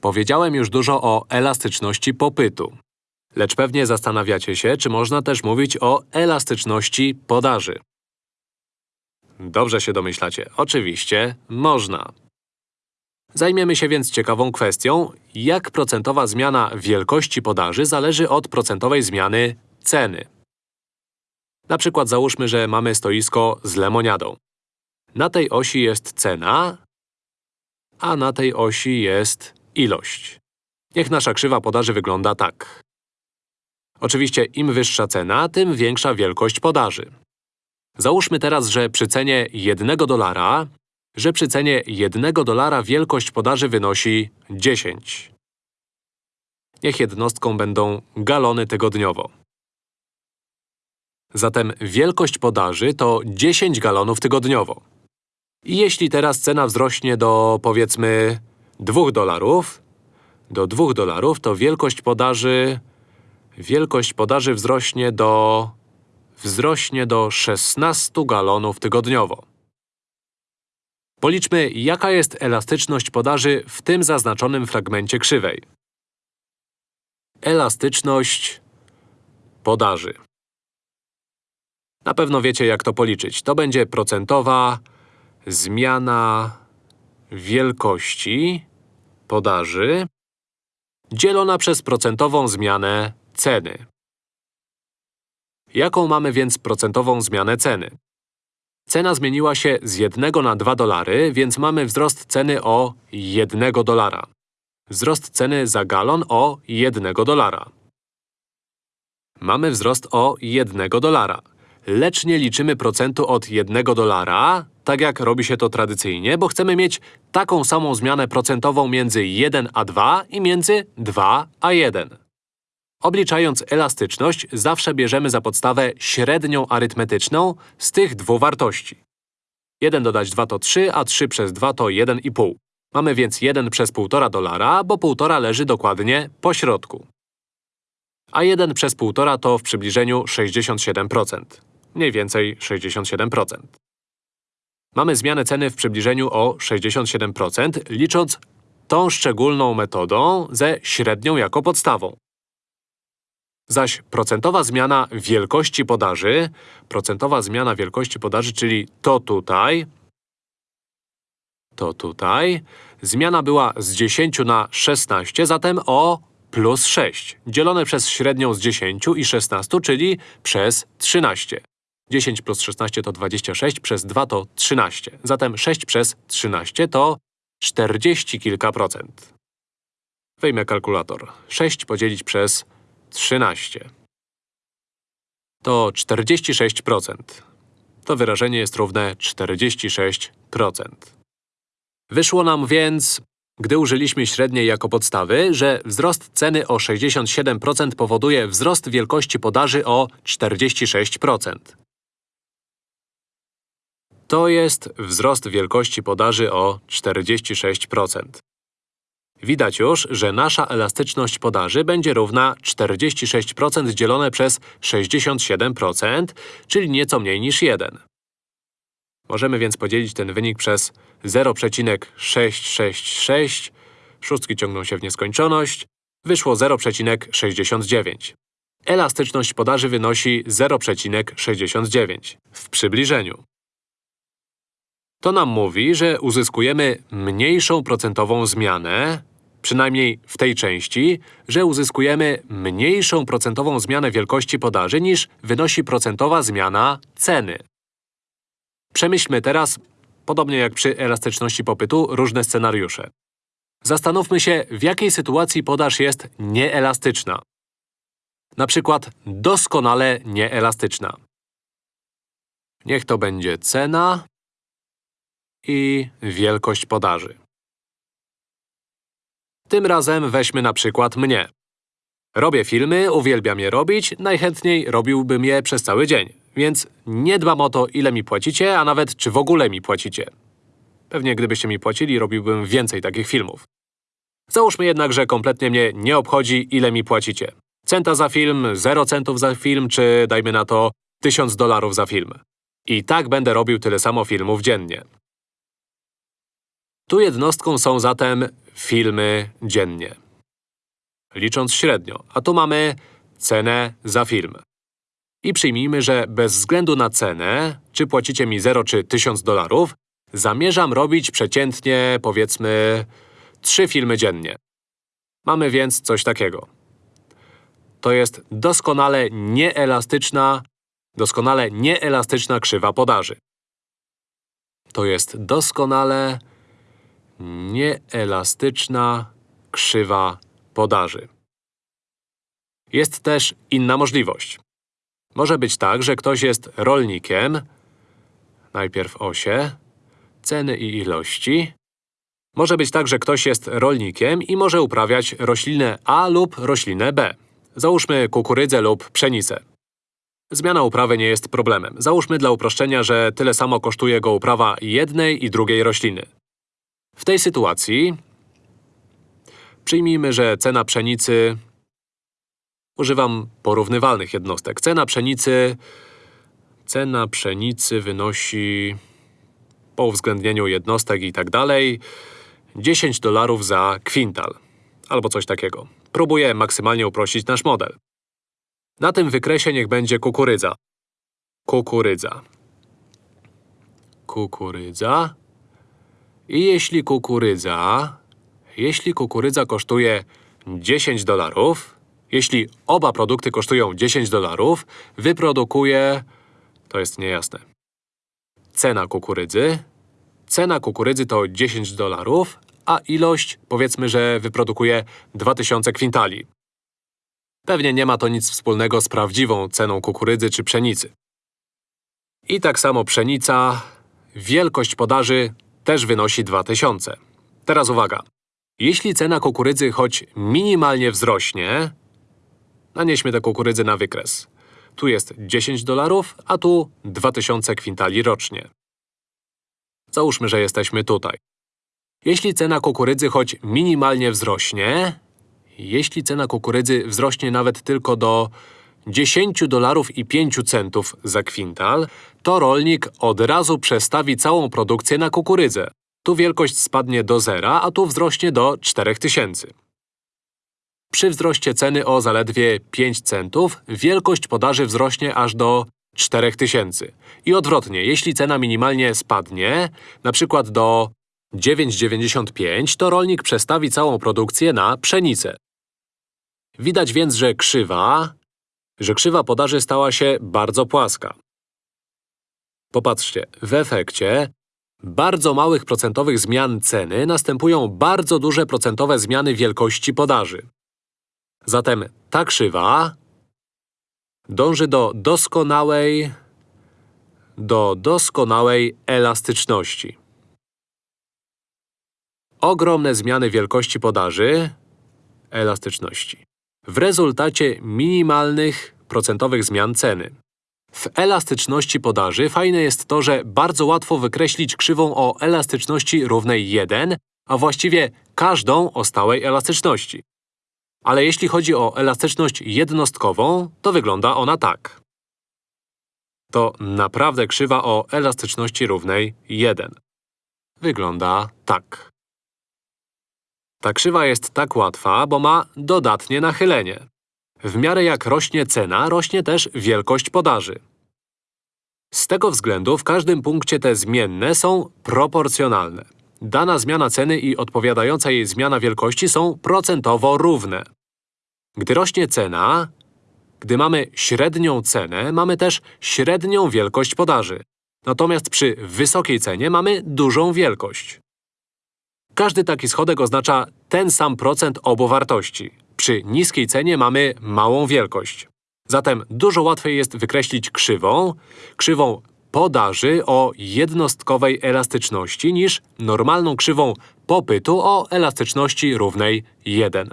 Powiedziałem już dużo o elastyczności popytu. Lecz pewnie zastanawiacie się, czy można też mówić o elastyczności podaży. Dobrze się domyślacie. Oczywiście można. Zajmiemy się więc ciekawą kwestią, jak procentowa zmiana wielkości podaży zależy od procentowej zmiany ceny. Na przykład załóżmy, że mamy stoisko z lemoniadą. Na tej osi jest cena, a na tej osi jest ilość. Niech nasza krzywa podaży wygląda tak. Oczywiście im wyższa cena, tym większa wielkość podaży. Załóżmy teraz, że przy cenie 1 dolara, że przy cenie 1 dolara wielkość podaży wynosi 10. Niech jednostką będą galony tygodniowo. Zatem wielkość podaży to 10 galonów tygodniowo. I jeśli teraz cena wzrośnie do, powiedzmy, 2 dolarów, do 2 dolarów, to wielkość podaży… Wielkość podaży wzrośnie do… wzrośnie do 16 galonów tygodniowo. Policzmy, jaka jest elastyczność podaży w tym zaznaczonym fragmencie krzywej. Elastyczność podaży. Na pewno wiecie, jak to policzyć. To będzie procentowa zmiana wielkości podaży dzielona przez procentową zmianę ceny. Jaką mamy więc procentową zmianę ceny? Cena zmieniła się z 1 na 2 dolary, więc mamy wzrost ceny o 1 dolara. Wzrost ceny za galon o 1 dolara. Mamy wzrost o 1 dolara. Lecz nie liczymy procentu od 1 dolara, tak jak robi się to tradycyjnie, bo chcemy mieć taką samą zmianę procentową między 1 a 2 i między 2 a 1. Obliczając elastyczność, zawsze bierzemy za podstawę średnią arytmetyczną z tych dwóch wartości. 1 dodać 2 to 3, a 3 przez 2 to 1,5. Mamy więc 1 przez 1,5 dolara, bo 1,5 leży dokładnie po środku. A 1 przez 1,5 to w przybliżeniu 67%. Mniej więcej 67%. Mamy zmianę ceny w przybliżeniu o 67%, licząc tą szczególną metodą ze średnią jako podstawą. Zaś procentowa zmiana wielkości podaży, procentowa zmiana wielkości podaży, czyli to tutaj, to tutaj, zmiana była z 10 na 16, zatem o plus 6, dzielone przez średnią z 10 i 16, czyli przez 13. 10 plus 16 to 26, przez 2 to 13. Zatem 6 przez 13 to 40 kilka procent. Wyjmę kalkulator. 6 podzielić przez 13. To 46%. To wyrażenie jest równe 46%. Wyszło nam więc, gdy użyliśmy średniej jako podstawy, że wzrost ceny o 67% powoduje wzrost wielkości podaży o 46%. To jest wzrost wielkości podaży o 46%. Widać już, że nasza elastyczność podaży będzie równa 46% dzielone przez 67%, czyli nieco mniej niż 1. Możemy więc podzielić ten wynik przez 0,666, szóstki ciągną się w nieskończoność, wyszło 0,69. Elastyczność podaży wynosi 0,69 w przybliżeniu. To nam mówi, że uzyskujemy mniejszą procentową zmianę, przynajmniej w tej części, że uzyskujemy mniejszą procentową zmianę wielkości podaży niż wynosi procentowa zmiana ceny. Przemyślmy teraz, podobnie jak przy elastyczności popytu, różne scenariusze. Zastanówmy się, w jakiej sytuacji podaż jest nieelastyczna. Na przykład doskonale nieelastyczna. Niech to będzie cena i wielkość podaży. Tym razem weźmy na przykład mnie. Robię filmy, uwielbiam je robić, najchętniej robiłbym je przez cały dzień. Więc nie dbam o to, ile mi płacicie, a nawet czy w ogóle mi płacicie. Pewnie gdybyście mi płacili, robiłbym więcej takich filmów. Załóżmy jednak, że kompletnie mnie nie obchodzi, ile mi płacicie. Centa za film, 0 centów za film, czy dajmy na to 1000 dolarów za film. I tak będę robił tyle samo filmów dziennie. Tu jednostką są zatem filmy dziennie. Licząc średnio. A tu mamy cenę za film. I przyjmijmy, że bez względu na cenę, czy płacicie mi 0 czy 1000 dolarów, zamierzam robić przeciętnie, powiedzmy, 3 filmy dziennie. Mamy więc coś takiego. To jest doskonale nieelastyczna, doskonale nieelastyczna krzywa podaży. To jest doskonale nieelastyczna krzywa podaży. Jest też inna możliwość. Może być tak, że ktoś jest rolnikiem, najpierw osie, ceny i ilości. Może być tak, że ktoś jest rolnikiem i może uprawiać roślinę A lub roślinę B. Załóżmy kukurydzę lub pszenicę. Zmiana uprawy nie jest problemem. Załóżmy dla uproszczenia, że tyle samo kosztuje go uprawa jednej i drugiej rośliny. Tej sytuacji przyjmijmy, że cena pszenicy… Używam porównywalnych jednostek. Cena pszenicy… Cena pszenicy wynosi… Po uwzględnieniu jednostek i tak dalej… 10 dolarów za kwintal. Albo coś takiego. Próbuję maksymalnie uprościć nasz model. Na tym wykresie niech będzie kukurydza. Kukurydza. Kukurydza. I jeśli kukurydza… Jeśli kukurydza kosztuje 10 dolarów, jeśli oba produkty kosztują 10 dolarów, wyprodukuje… To jest niejasne. Cena kukurydzy… Cena kukurydzy to 10 dolarów, a ilość, powiedzmy, że wyprodukuje 2000 kwintali. Pewnie nie ma to nic wspólnego z prawdziwą ceną kukurydzy czy pszenicy. I tak samo pszenica… Wielkość podaży też wynosi 2000. Teraz uwaga. Jeśli cena kukurydzy choć minimalnie wzrośnie… Nanieśmy tę kukurydzę na wykres. Tu jest 10 dolarów, a tu 2000 kwintali rocznie. Załóżmy, że jesteśmy tutaj. Jeśli cena kukurydzy choć minimalnie wzrośnie… Jeśli cena kukurydzy wzrośnie nawet tylko do 10 dolarów i 5 centów za kwintal, to rolnik od razu przestawi całą produkcję na kukurydzę. Tu wielkość spadnie do zera, a tu wzrośnie do 4000. Przy wzroście ceny o zaledwie 5 centów, wielkość podaży wzrośnie aż do 4000. I odwrotnie, jeśli cena minimalnie spadnie, przykład do 9,95, to rolnik przestawi całą produkcję na pszenicę. Widać więc, że krzywa, że krzywa podaży stała się bardzo płaska. Popatrzcie, w efekcie bardzo małych procentowych zmian ceny następują bardzo duże procentowe zmiany wielkości podaży. Zatem ta krzywa dąży do doskonałej… do doskonałej elastyczności. Ogromne zmiany wielkości podaży elastyczności w rezultacie minimalnych procentowych zmian ceny. W elastyczności podaży fajne jest to, że bardzo łatwo wykreślić krzywą o elastyczności równej 1, a właściwie każdą o stałej elastyczności. Ale jeśli chodzi o elastyczność jednostkową, to wygląda ona tak. To naprawdę krzywa o elastyczności równej 1. Wygląda tak. Ta krzywa jest tak łatwa, bo ma dodatnie nachylenie. W miarę jak rośnie cena, rośnie też wielkość podaży. Z tego względu w każdym punkcie te zmienne są proporcjonalne. Dana zmiana ceny i odpowiadająca jej zmiana wielkości są procentowo równe. Gdy rośnie cena, gdy mamy średnią cenę, mamy też średnią wielkość podaży. Natomiast przy wysokiej cenie mamy dużą wielkość. Każdy taki schodek oznacza ten sam procent obu wartości. Przy niskiej cenie mamy małą wielkość. Zatem dużo łatwiej jest wykreślić krzywą, krzywą podaży o jednostkowej elastyczności niż normalną krzywą popytu o elastyczności równej 1.